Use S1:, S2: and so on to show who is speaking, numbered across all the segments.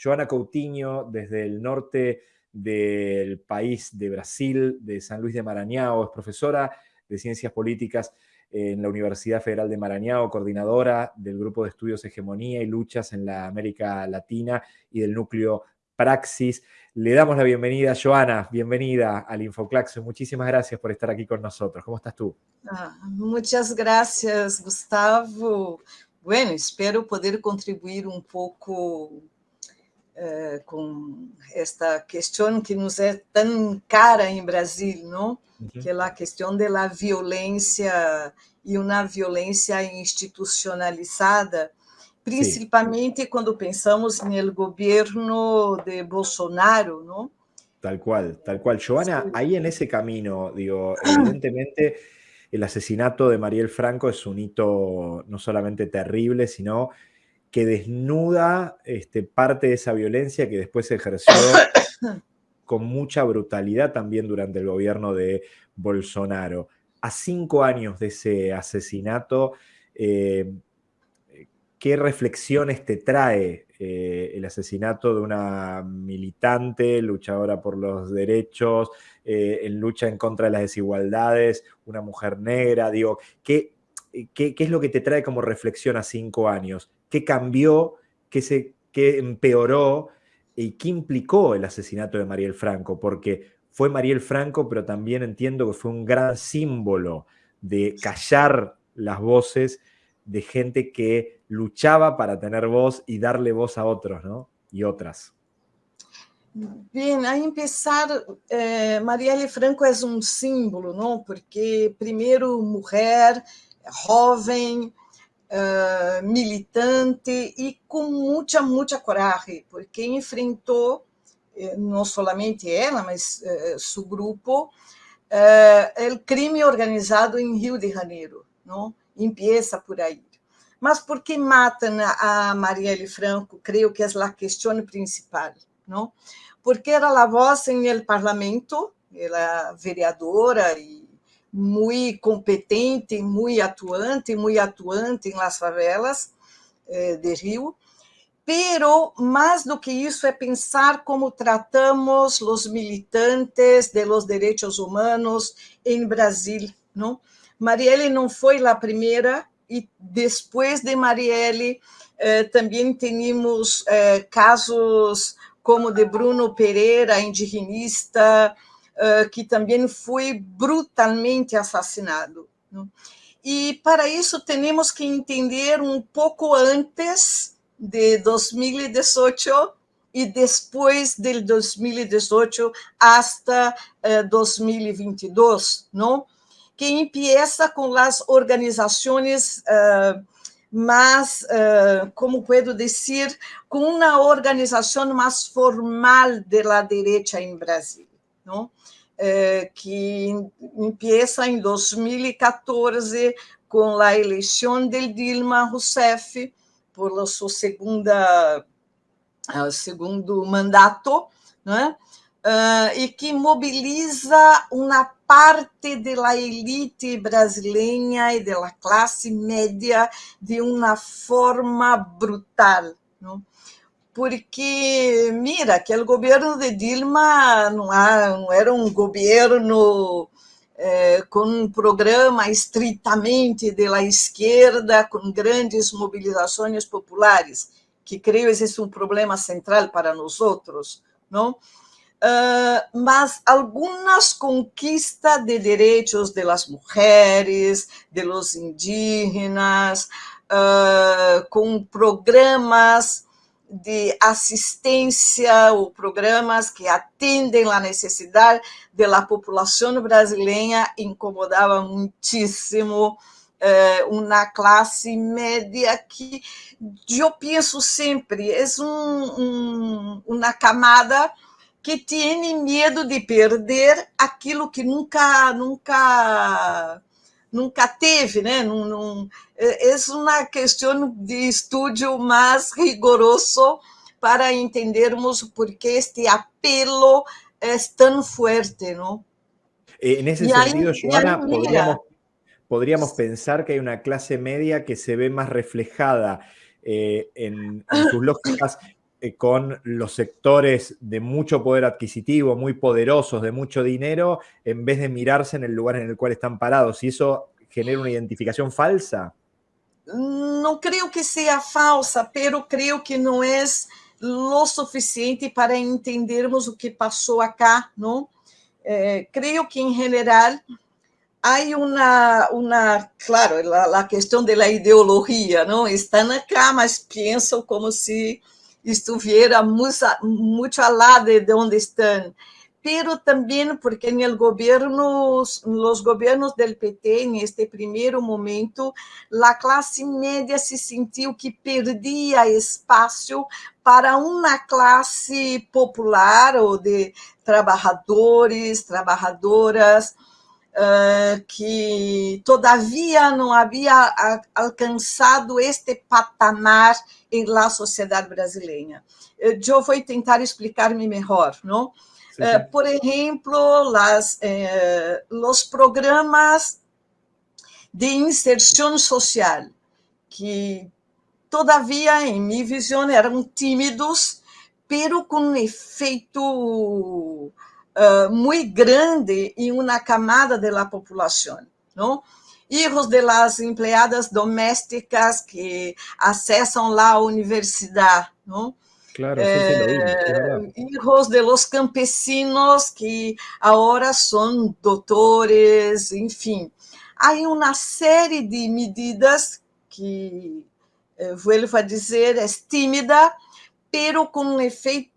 S1: Joana Coutinho, desde el norte del país de Brasil, de San Luis de Maranhão, es profesora de Ciencias Políticas en la Universidad Federal de Maranhão, coordinadora del Grupo de Estudios Hegemonía y Luchas en la América Latina y del núcleo Praxis. Le damos la bienvenida, Joana, bienvenida al Infoclaxo. Muchísimas gracias por estar aquí con nosotros. ¿Cómo estás tú?
S2: Ah, muchas gracias, Gustavo. Bueno, espero poder contribuir um pouco uh, com esta questão que nos é tão cara em Brasil, não? Uhum. Que é a questão da violência e uma violência institucionalizada principalmente Sim. quando pensamos no governo de Bolsonaro, ¿no?
S1: Tal cual, tal cual. Joana, sí. ahí en ese camino, digo, evidentemente el asesinato de Mariel Franco es un hito no solamente terrible, sino que desnuda este, parte de esa violencia que después se ejerció con mucha brutalidad también durante el gobierno de Bolsonaro. A cinco años de ese asesinato, eh, qué reflexiones te trae eh, el asesinato de una militante, luchadora por los derechos, eh, en lucha en contra de las desigualdades, una mujer negra, digo, ¿qué, qué, qué es lo que te trae como reflexión a cinco años? ¿Qué cambió? ¿Qué, se, empeoró? ¿Y qué implicó el asesinato de Mariel Franco? Porque fue Mariel Franco, pero también entiendo que fue un gran símbolo de callar las voces de gente que luchaba para tener voz y darle voz a otros, ¿no? Y otras.
S2: Bem, a empezar, eh, Marielle Franco é um símbolo, não? Porque, primeiro, mulher, jovem, uh, militante e com muita, muita coragem, porque enfrentou, eh, não somente ela, mas uh, seu grupo, uh, o crime organizado em Rio de Janeiro, não? empieza por aí. Mas por que matam a Marielle Franco? Creio que é a questão principal, não? Porque era a voz em el parlamento, ela vereadora e muito competente, muito atuante, muito atuante em las favelas eh, de Rio. Pero mais do que isso é pensar como tratamos os militantes de los derechos humanos em Brasil, não? Marielle não foi a primeira, e depois de Marielle eh, também tínhamos eh, casos como de Bruno Pereira, indigenista, eh, que também foi brutalmente assassinado. Não? E para isso temos que entender um pouco antes de 2018 e depois de 2018 até 2022, não? que empieza com as organizações uh, mais, uh, como posso dizer, com uma organização mais formal da direita em Brasil, não? Uh, que empieza em 2014 com a eleição de Dilma Rousseff por seu segunda, segundo mandato, né? Uh, e que mobiliza uma parte da elite brasileira e da classe média de uma forma brutal. Não? Porque, mira, que o governo de Dilma não, era um governo eh, com um programa estritamente da esquerda, com grandes mobilizações populares, que creio é um problema central para nós outros, não? Uh, mas algumas conquistas de direitos de las mulheres, de los indígenas, uh, com programas de assistência ou programas que atendem a necessidade da população brasileira incomodava muitíssimo uh, uma classe média que eu penso sempre é um, um, uma camada que tem medo de perder aquilo que nunca, nunca, nunca teve, né? Não, não, é, é uma questão de estudo mais rigoroso para entendermos por que este apelo é tão forte, não?
S1: En ese sentido, Joana, podríamos, podríamos, pensar que hay una clase media que se ve más reflejada eh, en, en, sus lógicas eh, con los sectores de mucho poder adquisitivo, muy poderosos, de mucho dinero, en vez de mirarse en el lugar en el cual están parados. ¿Y eso genera una identificación falsa?
S2: No creo que sea falsa, pero creo que no es lo suficiente para entendermos o que pasó acá, ¿no? Eh, creo que en general hay una, una claro, la, la, cuestión de la ideología, ¿no? Están acá, mas piensan como si estuviera mucho al lado de donde están. Pero también porque en el gobierno, los gobiernos del PT, en este primer momento, la clase media se sintió que perdía espacio para una clase popular o de trabajadores, trabajadoras, uh, que todavia não havia alcançado este patamar em la sociedade brasileira. Eu vou tentar explicar-me melhor, não? Uh, por exemplo, las, eh, os programas de inserção social, que todavia, em minha visão, eram tímidos, pero com um efeito uh, muy grande em uma camada da população, não? Hijos de las empleadas domésticas que acessam lá a universidade, não?
S1: Claro, eh,
S2: hijos de los campesinos que agora são doutores, enfim. Há uma série de medidas que, eh, vuelvo a dizer, é tímida, pero com um efeito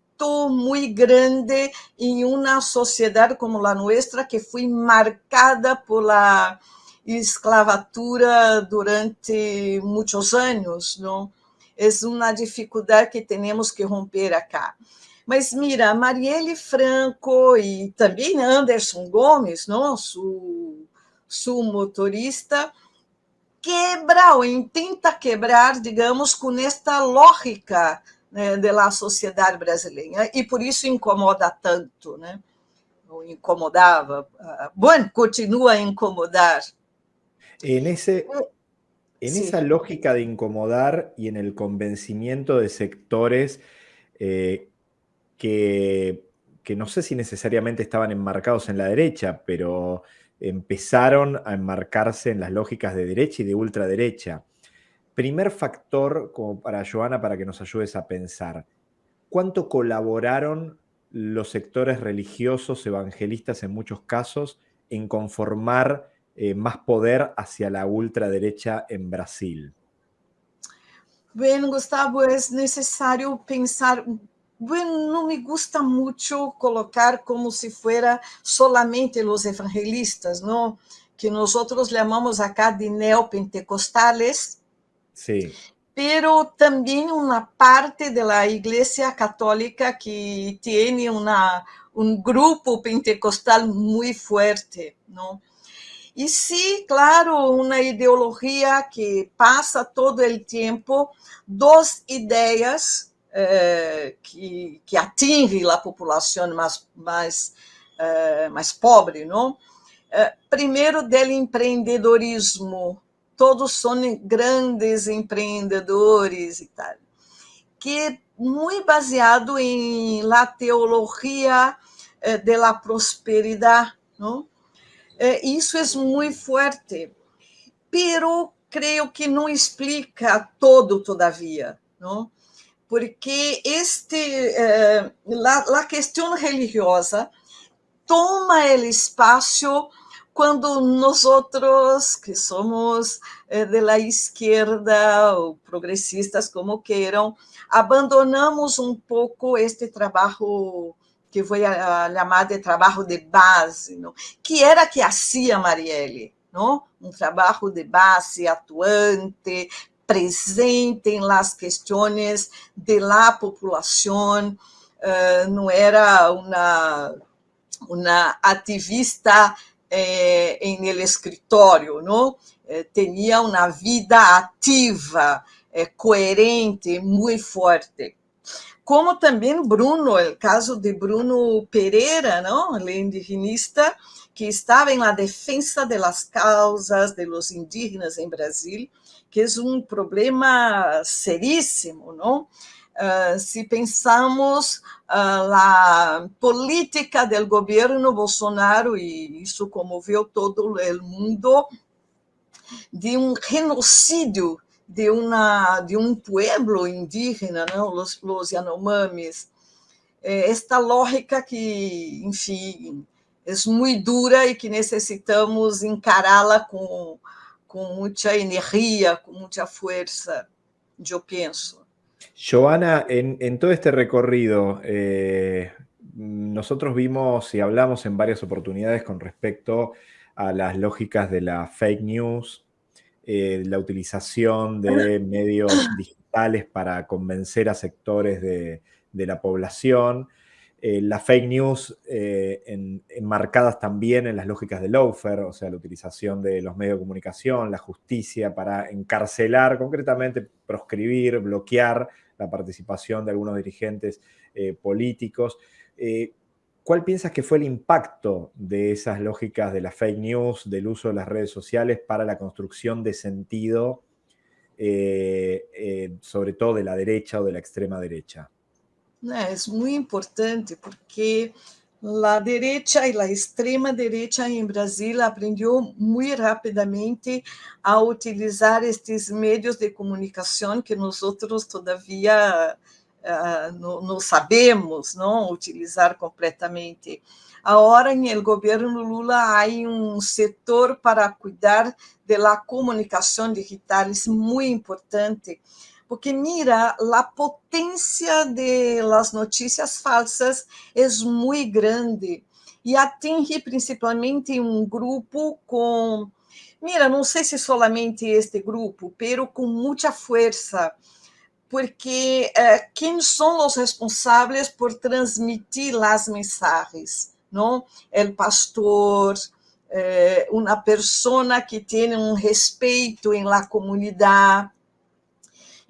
S2: muy grande em uma sociedade como a nossa, que foi marcada por la esclavatura durante muitos anos, não? É uma dificuldade que temos que romper acá. Mas mira, Marielle Franco e também Anderson Gomes, não? Su, motorista, quebra ou intenta quebrar, digamos, com esta lógica né, da sociedade brasileira, e por isso incomoda tanto, né? ou incomodava. Bom, continua a incomodar.
S1: En, ese, en sí. esa lógica de incomodar y en el convencimiento de sectores eh, que, que no sé si necesariamente estaban enmarcados en la derecha, pero empezaron a enmarcarse en las lógicas de derecha y de ultraderecha. Primer factor, como para Joana, para que nos ayudes a pensar, ¿cuánto colaboraron los sectores religiosos, evangelistas en muchos casos, en conformar eh, más poder hacia la ultraderecha en Brasil?
S2: Bueno, Gustavo, es necesario pensar bueno, no me gusta mucho colocar como si fuera solamente los evangelistas, ¿no? Que nosotros llamamos acá de neopentecostales,
S1: Sí.
S2: Pero también una parte de la Iglesia Católica que tiene una, un grupo pentecostal muy fuerte, ¿no? Y sí, claro, una ideología que pasa todo el tiempo, dos ideas eh, que, que atingem a população mais, mais, eh, pobre, não? Eh, primeiro, do empreendedorismo todos são grandes empreendedores e tal, que muito baseado em la teologia eh, de la prosperidade, não? Eh, isso é muito forte, pero creio que não explica todo todavia, não? Porque este eh, la questão religiosa toma o espaço quando nós outros, que somos eh, de la esquerda ou progressistas, como queiram, abandonamos um pouco este trabalho que foi chamado de trabalho de base, não? que era que fazia Marielle, não? um trabalho de base atuante, presente las questões de la população, uh, não era uma, uma ativista eh, el escritório, não? Eh, tinha uma vida ativa, eh, coerente, muito forte. Como também Bruno, o caso de Bruno Pereira, não? o indigenista, que estava em la defensa de las causas de los indígenas em Brasil, que é um problema seríssimo, não? Uh, se pensamos uh, a política do governo Bolsonaro, e isso comoveu todo o mundo, de um genocídio de, uma, de um pueblo indígena, não? Os, os Yanomamis. É esta lógica que, enfim, é muito dura e que necessitamos encará-la com, com muita energia, com muita força, eu penso.
S1: Joana, en, en, todo este recorrido, eh, nosotros vimos y hablamos en varias oportunidades con respecto a las lógicas de la fake news, eh, la utilización de medios digitales para convencer a sectores de, de la población, eh, las fake news eh, enmarcadas también en las lógicas de Loafer, o sea, la utilización de los medios de comunicación, la justicia para encarcelar, concretamente proscribir, bloquear la participación de algunos dirigentes eh, políticos. ¿Cuál piensas que fue el impacto de esas lógicas de las fake news, del uso de las redes sociales para la construcción de sentido, sobre todo de la derecha o de la extrema derecha?
S2: Né, é muito importante porque a direita e a extrema direita em Brasil aprendeu muito rapidamente a utilizar estes meios de comunicação que nós outros todavia uh, não, sabemos não utilizar completamente. Agora, no governo Lula, há um setor para cuidar da comunicação digital, isso é muito importante porque mira, a potência de las notícias falsas é muito grande e atinge principalmente um grupo com, mira, não sei se solamente este grupo, pero com muita força, porque eh, quem são os responsáveis por transmitir as mensagens, não? O pastor, eh, uma pessoa que tem um respeito em la comunidade,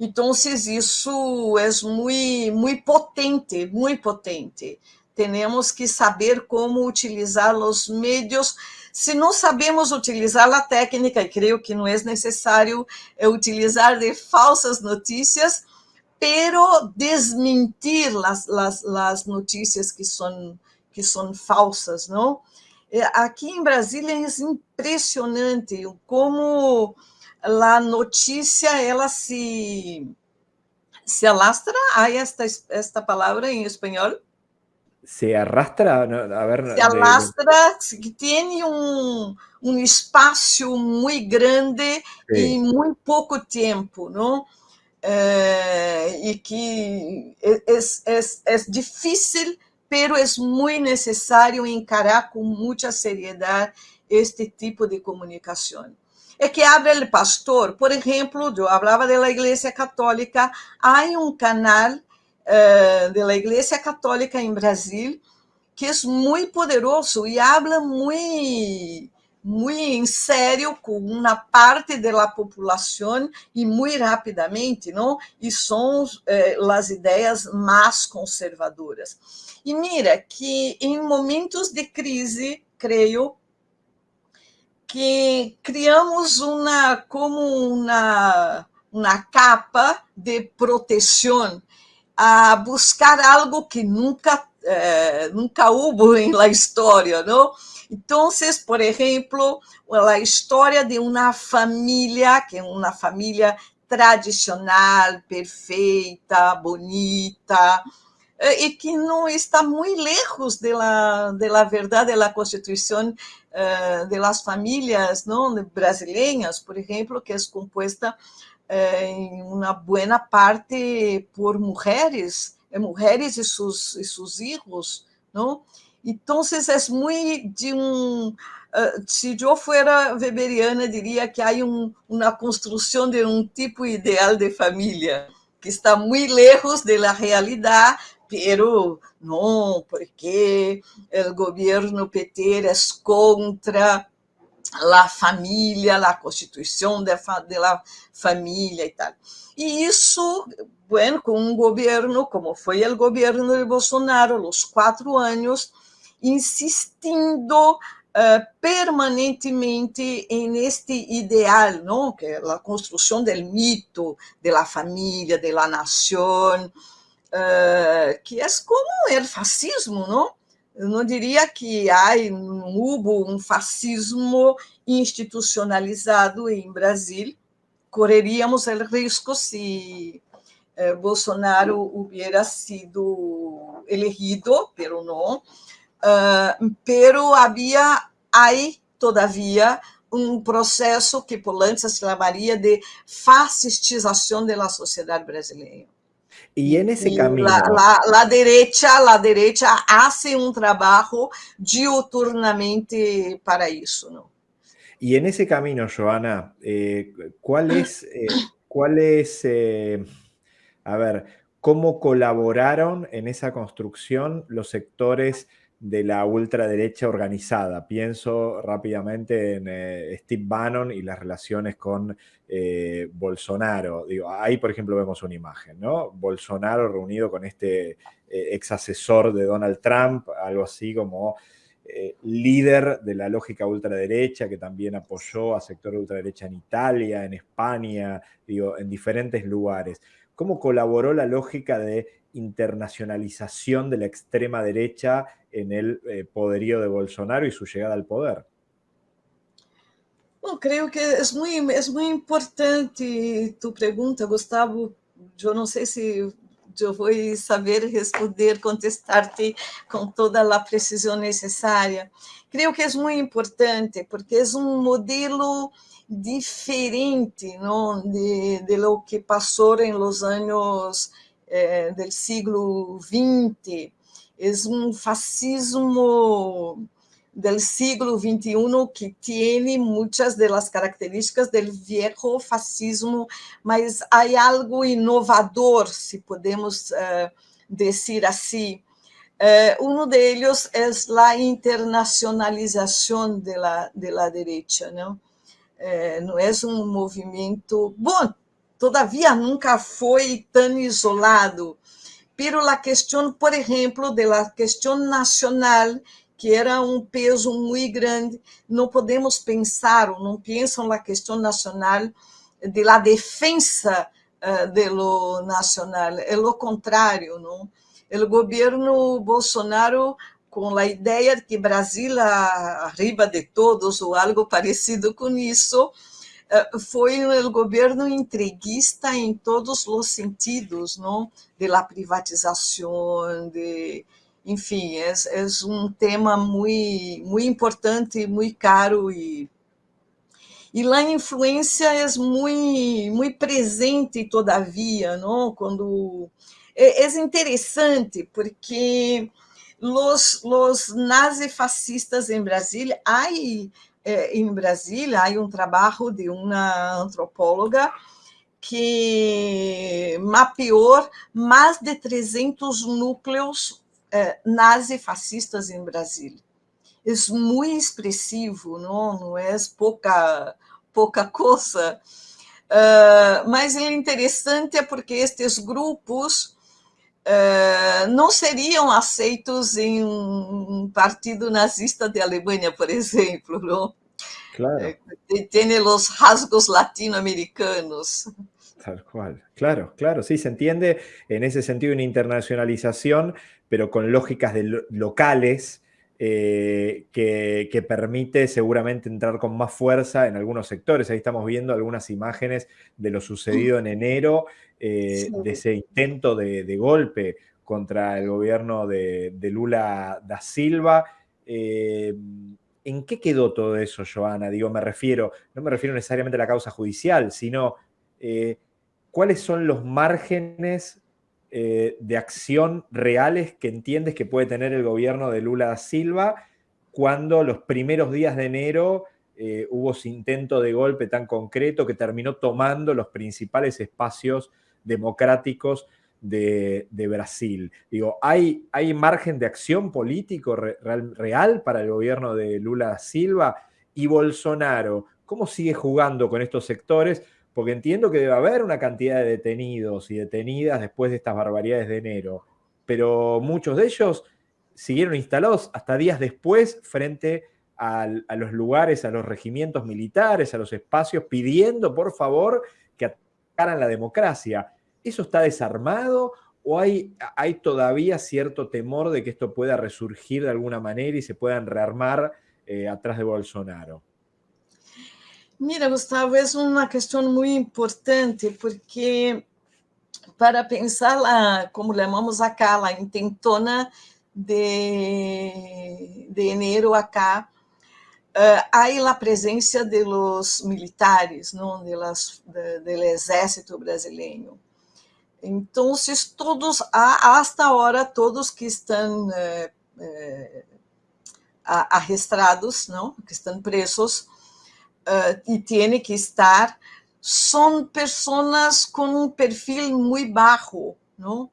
S2: então, isso é muito, muito potente, muito potente. Temos que saber como utilizar os meios. Se não sabemos utilizar a técnica, e creio que não é necessário é utilizar de falsas notícias, pero desmentir as, as, as notícias que são, que são falsas, não? É, aqui em Brasília é impressionante como a notícia ela se se alastra, hay esta, esta palabra en español.
S1: Se arrastra, a ver.
S2: Se alastra, que tiene un, un espacio muy grande sí. y muy poco tiempo, ¿no? Eh, y que es, es, es difícil, pero es muy necesario encarar con mucha seriedad este tipo de comunicación. É que abre o pastor. Por exemplo, eu falava da Igreja Católica, há um canal uh, da Igreja Católica em Brasil que é muito poderoso e habla muito muito em sério com uma parte da população e muito rapidamente, não? E são eh, as ideias mais conservadoras. E mira que em momentos de crise, creio, que criamos uma como uma, uma capa de proteção a buscar algo que nunca eh, nunca houve na história, não? Então, por exemplo, a história de uma família que é uma família tradicional, perfeita, bonita, e que não está muito lejos da la verdade da Constituição uh, de las famílias não brasileiras, por exemplo, que é composta uh, em uma boa parte por mulheres, eh, mulheres e seus e seus filhos, não? Então, é muito de um uh, se eu fosse weberiana, diria que há um, uma construção de um tipo ideal de família que está muito lejos da realidade, pero não, porque o governo PT é contra a família, a constituição da família e tal. E isso, bueno, com um governo, como foi o governo de Bolsonaro, os quatro anos, insistindo uh, permanentemente em este ideal, não? que é a construção do mito da família, da nação, uh, que é como o fascismo, não? Eu não diria que há um, hubo um fascismo institucionalizado em Brasil. Correríamos o risco se eh, Bolsonaro hubiera sido elegido, pero não. Uh, pero havia aí, todavia, um processo que Polanyi se chamaria de fascistização da sociedade brasileira.
S1: E en ese camino...
S2: La, la, la, derecha, la derecha hace un trabajo diuturnamente para eso, ¿no?
S1: Y en ese camino, Joana, eh, ¿cuál es, eh, cuál es eh, a ver, cómo colaboraron en esa construcción los sectores de la ultraderecha organizada. Pienso rápidamente en eh, Steve Bannon y las relaciones con eh, Bolsonaro. Digo, ahí, por ejemplo, vemos una imagen, ¿no? Bolsonaro reunido con este eh, ex asesor de Donald Trump, algo así como líder de la lógica ultraderecha, que también apoyó a sector ultraderecha en Italia, en España, digo, en diferentes lugares. ¿Cómo colaboró la lógica de internacionalización de la extrema derecha en el eh, poderío de Bolsonaro y su llegada al poder?
S2: Bom, creio que é muito, é muito importante tu pergunta, Gustavo. Eu não sei se eu vou saber responder, contestar-te com toda a precisão necessária. Creio que é muito importante, porque é um modelo diferente não, de, de lo que passou em los anos eh, del siglo XX. É um fascismo del siglo XXI que tem muitas das características do viejo fascismo, mas há algo inovador, se podemos uh, dizer assim. Uh, um deles é a internacionalização da de la direita, não? Uh, não é um movimento. Bom, todavia nunca foi tão isolado, pero a questão, por exemplo, da questão nacional, que era um peso muito grande, não podemos pensar, ou não pensam na questão nacional, de la defensa uh, de lo nacional, é o contrário, não? O governo Bolsonaro com a ideia de que Brasil arriba de todos ou algo parecido com isso, eh, foi o governo entreguista em todos os sentidos, não? De la privatização, de, enfim, é, é um tema muito, muito importante, muito caro e e lá a influência é muito, muito presente todavia, não? Quando é, é interessante porque os, os nazifascistas em Brasília, há eh, em Brasília há um trabalho de uma antropóloga que mapeou mais de 300 núcleos eh, nazifascistas em Brasília. É muito expressivo, não, não é pouca, pouca coisa. Uh, mas é interessante é porque estes grupos uh, não seriam aceitos em um partido nazista de Alemanha, por exemplo, não?
S1: Claro. Eh,
S2: Tem os rasgos latino-americanos.
S1: Tal cual. Claro, claro, sí, se entiende en ese sentido una internacionalización, pero con lógicas de lo locales eh, que, que, permite seguramente entrar con más fuerza en algunos sectores. Ahí estamos viendo algunas imágenes de lo sucedido en enero, eh, sí. de ese intento de, de, golpe contra el gobierno de, de Lula da Silva. Eh, ¿En qué quedó todo eso, Joana? Digo, me refiero, no me refiero necesariamente a la causa judicial, sino cuáles son los márgenes eh, de acción reales que entiendes que puede tener el gobierno de Lula da Silva cuando los primeros días de enero eh, hubo ese intento de golpe tan concreto que terminó tomando los principales espacios democráticos de, de Brasil. Digo, ¿hay, ¿hay margen de acción político real, real para el gobierno de Lula da Silva? Y Bolsonaro, ¿cómo sigue jugando con estos sectores? Porque entiendo que debe haber una cantidad de detenidos y detenidas después de estas barbaridades de enero, pero muchos de ellos siguieron instalados hasta días después frente a, los lugares, a los regimientos militares, a los espacios, pidiendo por favor que atacaran la democracia. ¿Eso está desarmado o hay, todavía cierto temor de que esto pueda resurgir de alguna manera y se puedan rearmar eh, atrás de Bolsonaro?
S2: Mira, Gustavo, é uma questão muito importante, porque para pensar lá, como chamamos acá, lá intentona de, de enero acá, uh, há a presença de los militares, não, de las, de, do exército brasileiro. Então, todos, hasta agora, todos que estão eh, eh, arrestados, que estão presos, uh, e tem que estar, são pessoas com um perfil muito baixo, não?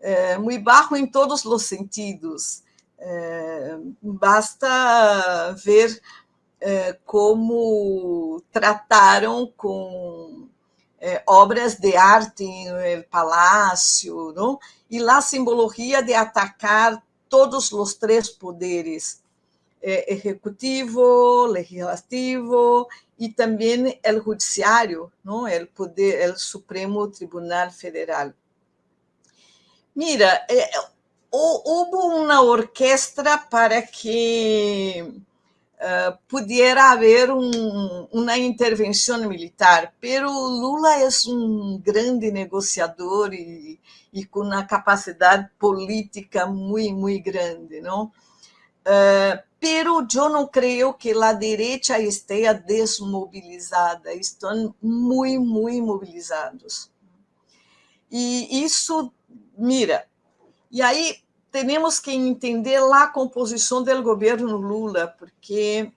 S2: Uh, muito baixo em todos os sentidos. Uh, basta ver como trataram com obras de arte no palácio, não? e lá a simbologia de atacar todos os três poderes, eh, ejecutivo, legislativo e também o judiciário, o poder, o Supremo Tribunal Federal. Mira, eh, uma orquestra para que uh, pudiera um, uma intervenção militar, pero Lula é um grande negociador e com uma capacidade política muito, muito grande, não? Uh, pero eu não creio que a direita esteja desmobilizada, estão muito, muito mobilizados. E isso, mira, e aí temos que entender a composição do governo Lula, porque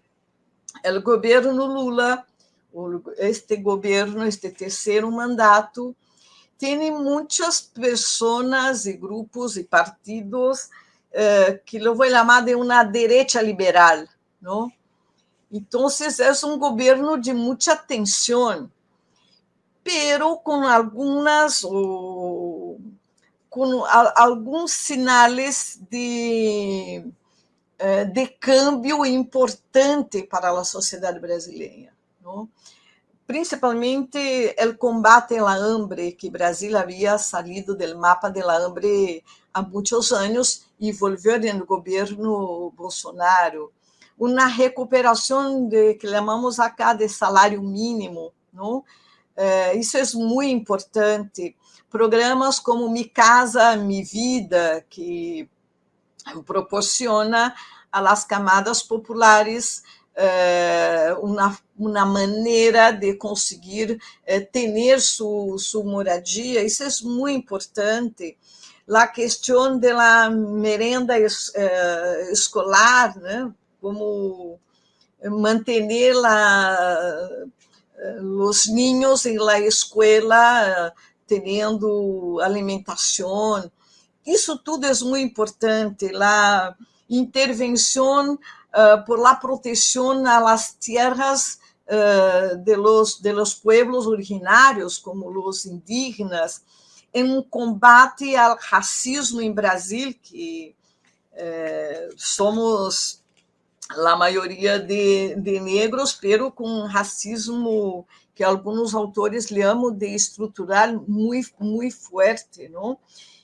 S2: o governo Lula, este governo, este terceiro mandato, tem muitas pessoas e grupos e partidos eh, que eu vou chamar de uma direita liberal, não? Então, é um governo de muita tensão, pero com algumas com alguns sinais de, eh, de câmbio importante para a sociedade brasileira. Não? principalmente o combate à hambre, que Brasil havia saído do mapa da hambre há muitos anos e no governo Bolsonaro. Uma recuperação de que chamamos acá de salário mínimo, não? Eh, isso é muito importante. Programas como Mi Casa, Mi Vida, que proporciona las camadas populares eh, uma, uma maneira de conseguir eh, ter sua, sua moradia, isso é muito importante. A questão da merenda eh, escolar, né? como manter la, os niños em la escola tendo alimentação. Isso tudo é muito importante. A intervenção uh, por la protección a las tierras uh, de, los, de los pueblos originarios, como los indígenas, em um combate ao racismo em Brasil, que eh, somos a maioria de, de negros, pero com racismo que alguns autores chamam de estrutural muito, muito forte, não?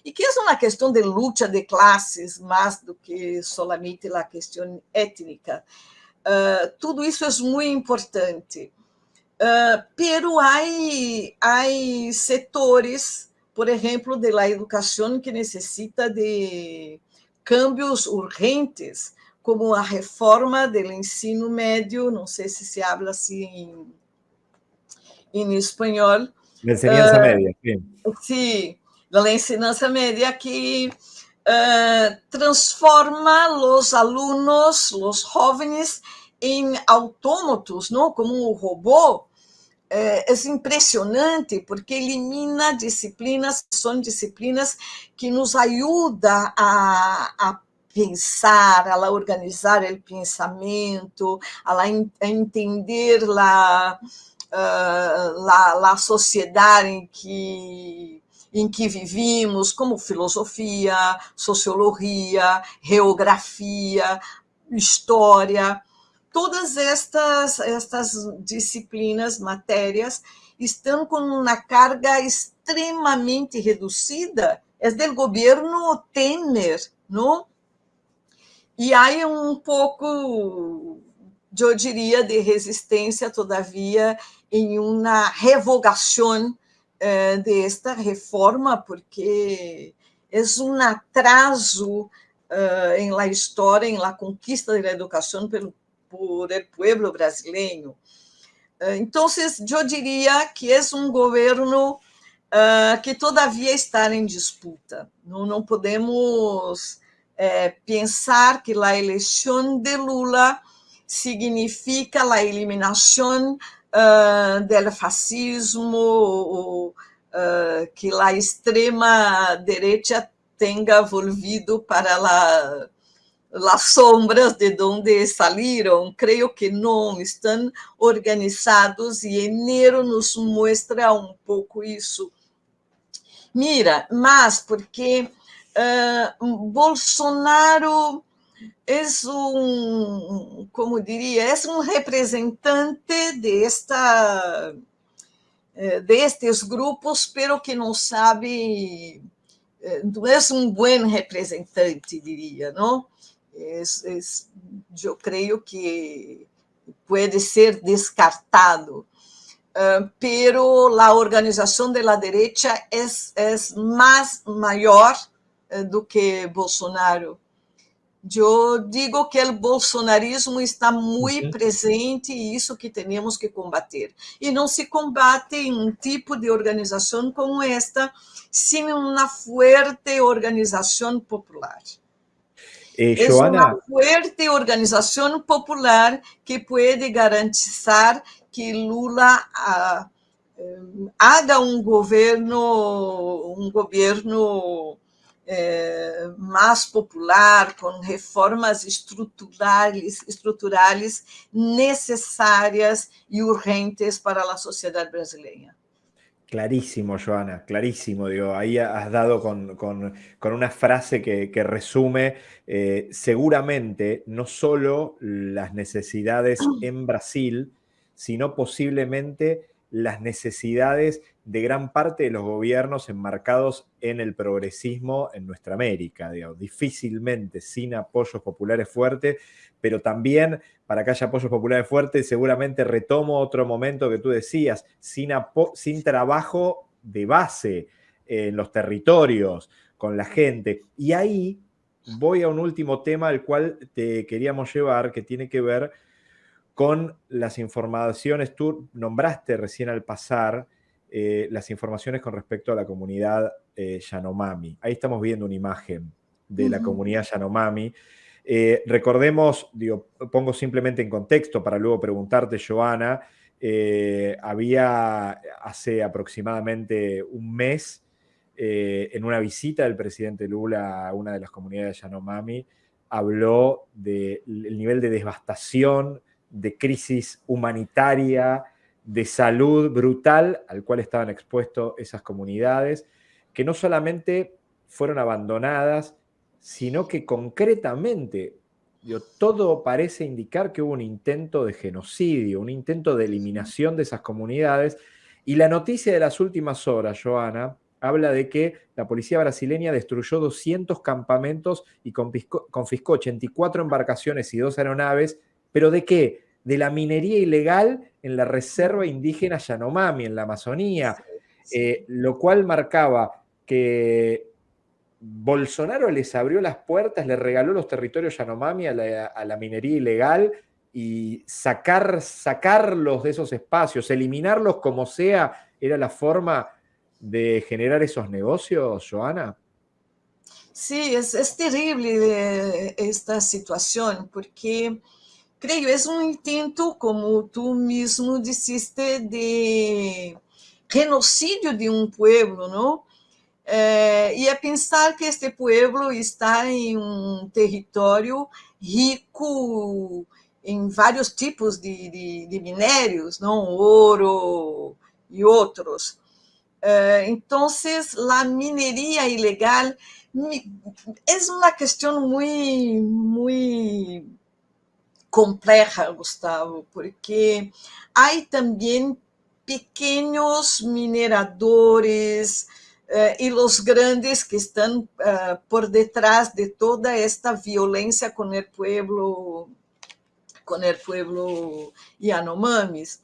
S2: e que é uma questão de luta de classes mais do que solamente a questão étnica. Uh, tudo isso é muito importante. Uh, pero há setores, por exemplo, de la educação que necessita de cambios urgentes, como a reforma do ensino médio, não sei se se habla assim em, espanhol.
S1: Enseñanza uh, média, sim.
S2: Sim, da ensinança média que uh, transforma os alunos, os jovens, em autômatos, não? como um robô, é, é impressionante porque elimina disciplinas, são disciplinas que nos ajudam a, a pensar, a organizar o pensamento, a, entender a, uh, a, a sociedade em que em que vivimos, como filosofia, sociologia, geografia, história. Todas estas, estas disciplinas, matérias, estão com uma carga extremamente reduzida, é do governo Temer, não? E há um pouco, eu diria, de resistência, todavia, em uma revogação eh, desta reforma, porque é um atraso eh, em la história, em la conquista da educação pelo por el pueblo brasileiro. Eh, então, eu diria que é um governo uh, que todavia está em disputa. Não, podemos é, pensar que a eleição de Lula significa a eliminação uh, do fascismo, ou, uh, que a extrema direita tenha volvido para a las sombras de donde salieron, creo que no, están organizados y enero nos muestra un poco eso. Mira, más porque uh, Bolsonaro es un, como diría, es un representante de esta eh, de estes grupos, pero que não sabe, não é um bom representante, diria, não? Es, es, yo creo que puede ser descartado. Uh, pero la organización de la derecha es, es más mayor uh, do que Bolsonaro. Eu digo que o bolsonarismo está muito presente e isso que temos que combater. E não se combate em um tipo de organização como esta, sem uma forte organização popular.
S1: Eh, es
S2: una fuerte organización popular que puede garantizar que Lula uh, haga un gobierno, un gobierno eh, más popular, con reformas estruturales, estruturales necesarias y urgentes para la sociedad brasileña.
S1: Clarísimo, Joana, clarísimo. Ahí has dado con, una frase que, resume eh, seguramente no solo las necesidades en Brasil, sino posiblemente las necesidades de gran parte de los gobiernos enmarcados en el progresismo en nuestra América. Difícilmente sin apoyos populares fuertes pero también para que haya apoyos populares fuertes, seguramente retomo otro momento que tú decías, sin, sin trabajo de base en los territorios, con la gente. Y ahí voy a un último tema al cual te queríamos llevar, que tiene que ver con las informaciones, tú nombraste recién al pasar eh, las informaciones con respecto a la comunidad eh, Yanomami. Ahí estamos viendo una imagen de la comunidad Yanomami eh, recordemos, digo, pongo simplemente en contexto para luego preguntarte, Joana, había hace aproximadamente un mes, en una visita del presidente Lula a una de las comunidades de Yanomami, habló del nivel de devastación, de crisis humanitaria, de salud brutal al cual estaban expuestos esas comunidades, que no solamente fueron abandonadas, sino que concretamente todo parece indicar que hubo un intento de genocidio, un intento de eliminación de esas comunidades. Y la noticia de las últimas horas, Joana, habla de que la policía brasileña destruyó 200 campamentos y confiscó, 84 embarcaciones y dos aeronaves, pero ¿de qué? De la minería ilegal en la reserva indígena Yanomami, en la Amazonía, eh, lo cual marcaba que Bolsonaro les abrió las puertas, le regaló los territorios Yanomami a la, minería ilegal y sacar, sacarlos de esos espacios, eliminarlos como sea, era la forma de generar esos negocios, Joana?
S2: Sí, es, terrible esta situación porque creo es un intento, como tú mismo dijiste, de genocidio de un pueblo, ¿no? É, e é pensar que este pueblo está em um território rico em vários tipos de, de, de minérios, não ouro e outros. É, então, a mineria ilegal é uma questão muito, muito compleja, Gustavo, porque há também pequenos mineradores uh, e os grandes que estão uh, por detrás de toda esta violência com o pueblo, com o pueblo Yanomamis.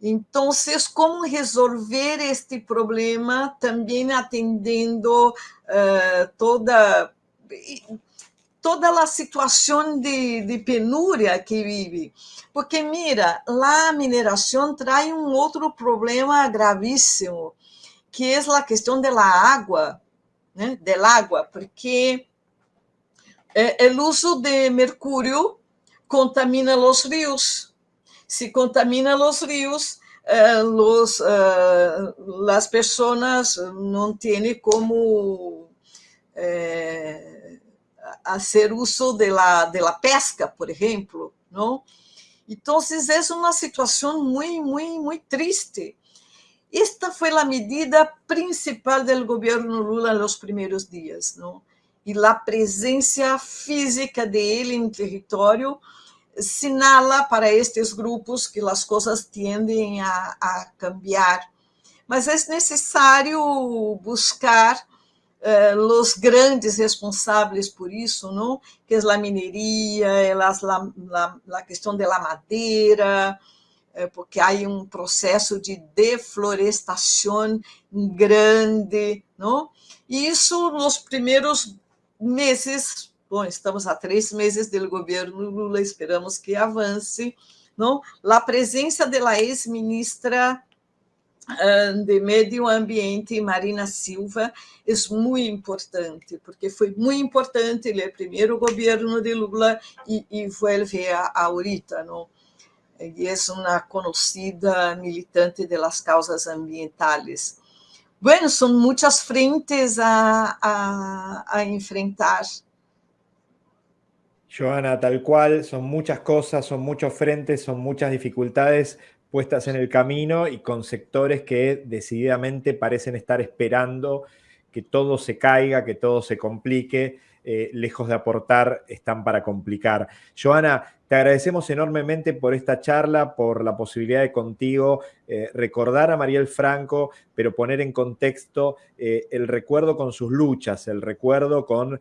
S2: Então, como resolver este problema também atendendo uh, toda toda a situação de, de penúria que vive. Porque, mira, a mineração traz um outro problema gravíssimo, que é a questão da água, né? del água, porque o uso de mercúrio contamina os rios. Se contamina os rios, eh, los, eh, las personas não têm como eh, fazer uso de la, de pesca, por exemplo? Então, é uma situação muito, muito, muito triste. Esta foi a medida principal do governo Lula nos primeiros dias, não? E a presença física dele no território sinala para estes grupos que as coisas tendem a, a cambiar. Mas é necessário buscar eh, os grandes responsáveis por isso, não? que é a mineria, é a, questão da madeira, eh, porque há um processo de deflorestação grande, não? E isso nos primeiros meses Bom, estamos a três meses do governo Lula, esperamos que avance. Não? A presença da ex-ministra de Meio Ambiente, Marina Silva, é muito importante, porque foi muito importante o primeiro governo de Lula e, e a, ahorita, não? E é uma conhecida militante das causas ambientais. Bueno, são muitas frentes a, a, a enfrentar.
S1: Joana, tal cual, son muchas cosas, son muchos frentes, son muchas dificultades puestas en el camino y con sectores que decididamente parecen estar esperando que todo se caiga, que todo se complique, eh, lejos de aportar, están para complicar. Joana, te agradecemos enormemente por esta charla, por la posibilidad de contigo eh, recordar a Mariel Franco, pero poner en contexto eh, el recuerdo con sus luchas, el recuerdo con,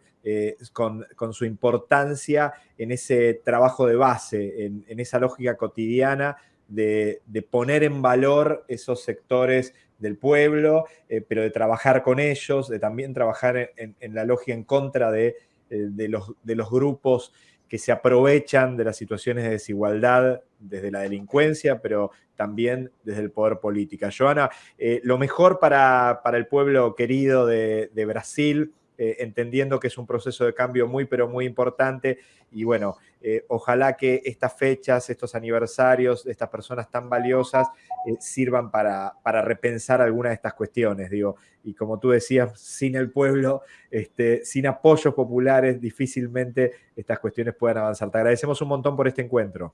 S1: con, su importancia en ese trabajo de base, en, esa lógica cotidiana de, poner en valor esos sectores del pueblo, eh, pero de trabajar con ellos, de también trabajar en, la logia en contra de, eh, de, los, de los grupos que se aprovechan de las situaciones de desigualdad desde la delincuencia, pero también desde el poder político. Joana, eh, lo mejor para, para, el pueblo querido de, de Brasil, eh, entendiendo que es un proceso de cambio muy, pero muy importante. Y bueno, eh, ojalá que estas fechas, estos aniversarios estas personas tan valiosas eh, sirvan para, para, repensar algunas de estas cuestiones, digo. Y como tú decías, sin el pueblo, este, sin apoyos populares, difícilmente estas cuestiones puedan avanzar. Te agradecemos un montón por este encuentro.